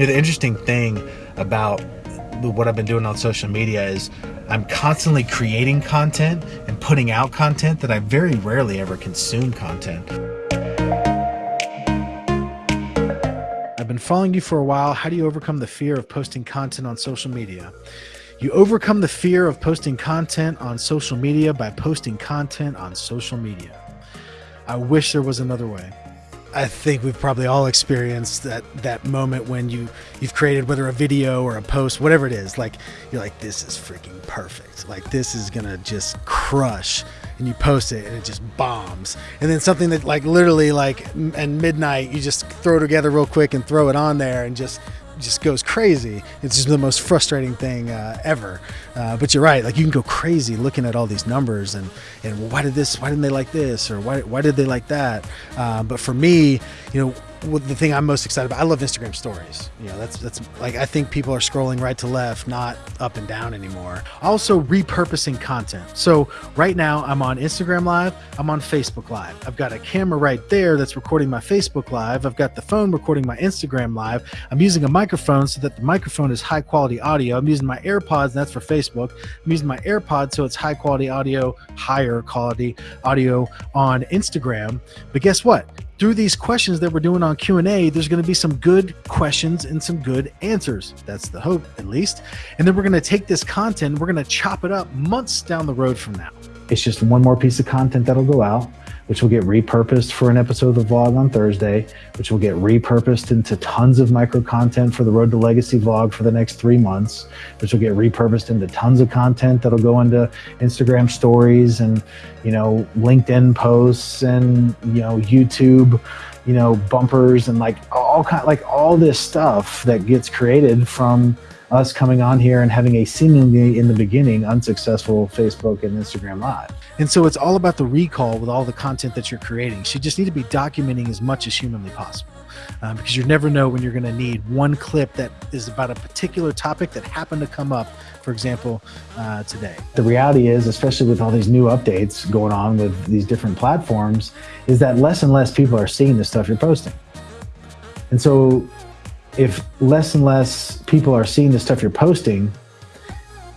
Know, the interesting thing about what I've been doing on social media is I'm constantly creating content and putting out content that I very rarely ever consume content. I've been following you for a while. How do you overcome the fear of posting content on social media? You overcome the fear of posting content on social media by posting content on social media. I wish there was another way. I think we've probably all experienced that that moment when you you've created whether a video or a post, whatever it is, like you're like this is freaking perfect. Like this is going to just crush and you post it and it just bombs. And then something that like literally like at midnight you just throw together real quick and throw it on there and just just goes crazy. It's just the most frustrating thing uh, ever. Uh, but you're right. Like you can go crazy looking at all these numbers and and why did this? Why didn't they like this? Or why why did they like that? Uh, but for me, you know, the thing I'm most excited about, I love Instagram stories. You know, that's that's like I think people are scrolling right to left, not up and down anymore. Also repurposing content. So right now I'm on Instagram Live, I'm on Facebook Live. I've got a camera right there that's recording my Facebook Live. I've got the phone recording my Instagram Live. I'm using a microphone so that the microphone is high quality audio. I'm using my AirPods, and that's for Facebook. I'm using my AirPods so it's high quality audio, higher quality audio on Instagram. But guess what? Through these questions that we're doing on q&a there's going to be some good questions and some good answers. That's the hope at least. And then we're going to take this content we're going to chop it up months down the road from now. It's just one more piece of content that'll go out which will get repurposed for an episode of the vlog on Thursday, which will get repurposed into tons of micro content for the Road to Legacy vlog for the next three months, which will get repurposed into tons of content that'll go into Instagram stories and, you know, LinkedIn posts and, you know, YouTube, you know, bumpers and like all kind like all this stuff that gets created from us coming on here and having a seemingly in the beginning unsuccessful Facebook and Instagram live. And so it's all about the recall with all the content that you're creating. So you just need to be documenting as much as humanly possible um, because you never know when you're going to need one clip that is about a particular topic that happened to come up, for example, uh, today. The reality is, especially with all these new updates going on with these different platforms, is that less and less people are seeing the stuff you're posting. And so if less and less people are seeing the stuff you're posting,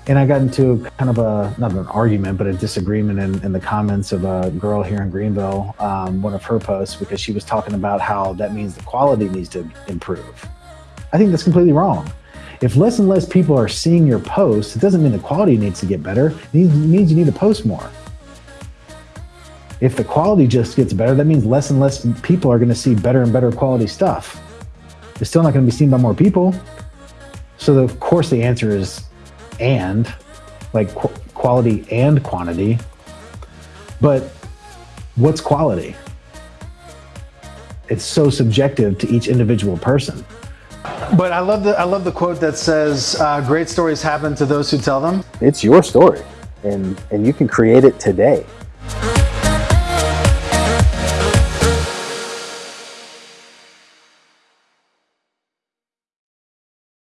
and I got into kind of a, not an argument, but a disagreement in, in the comments of a girl here in Greenville, um, one of her posts, because she was talking about how that means the quality needs to improve. I think that's completely wrong. If less and less people are seeing your posts, it doesn't mean the quality needs to get better. It means you need to post more. If the quality just gets better, that means less and less people are going to see better and better quality stuff. It's still not going to be seen by more people. So, of course, the answer is and, like qu quality and quantity. But what's quality? It's so subjective to each individual person. But I love the I love the quote that says, uh, "Great stories happen to those who tell them." It's your story, and and you can create it today.